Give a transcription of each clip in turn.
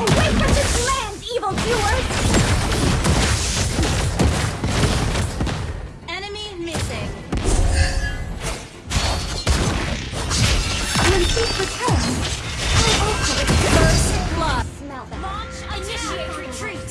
Away from this land, evil evildoers! Enemy missing. When peace returns, I also... First blood. Smell that. Launch, initiate, retreat!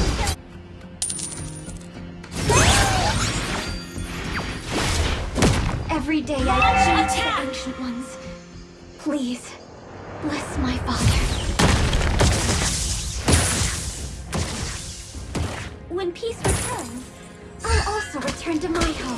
Every day I plead the Ancient Ones. Please, bless my father. When peace returns, I'll also return to my home.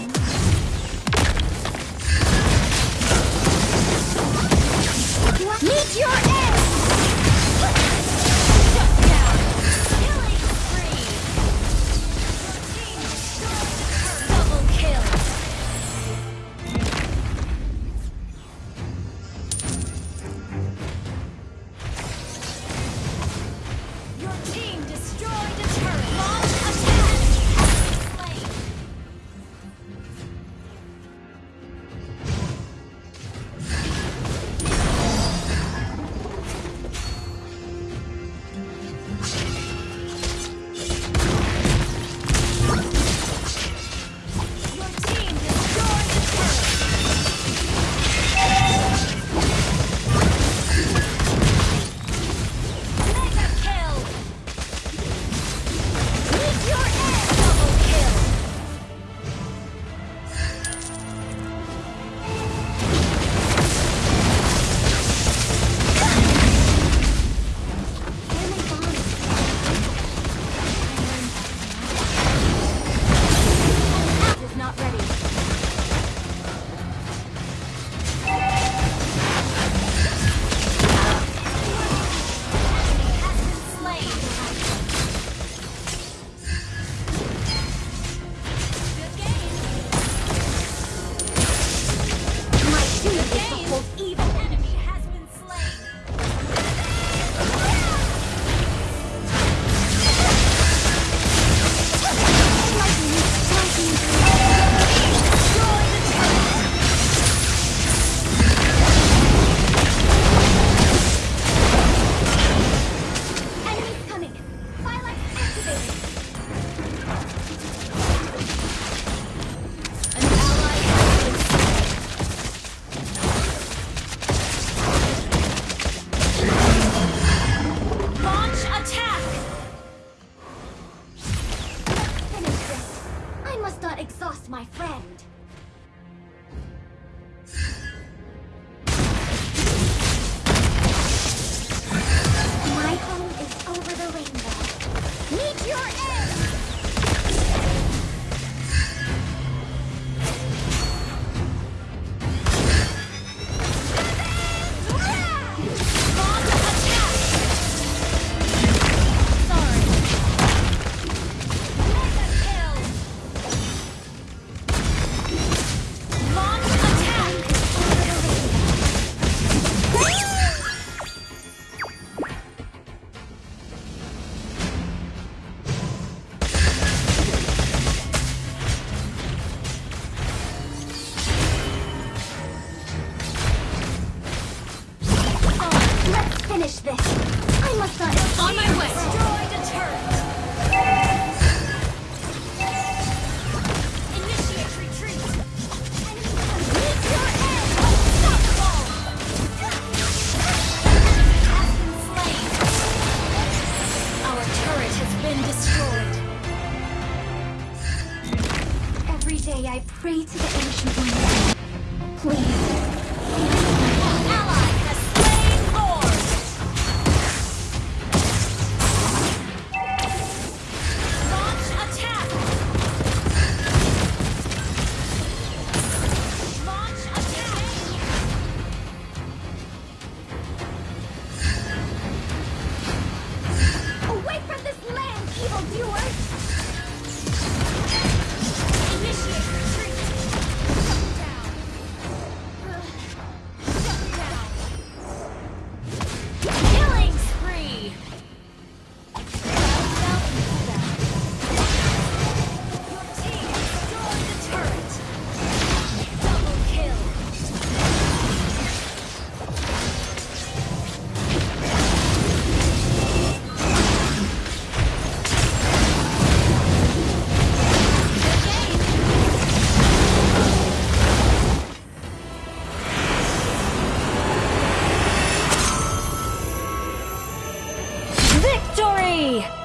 My friend. Let's Yay!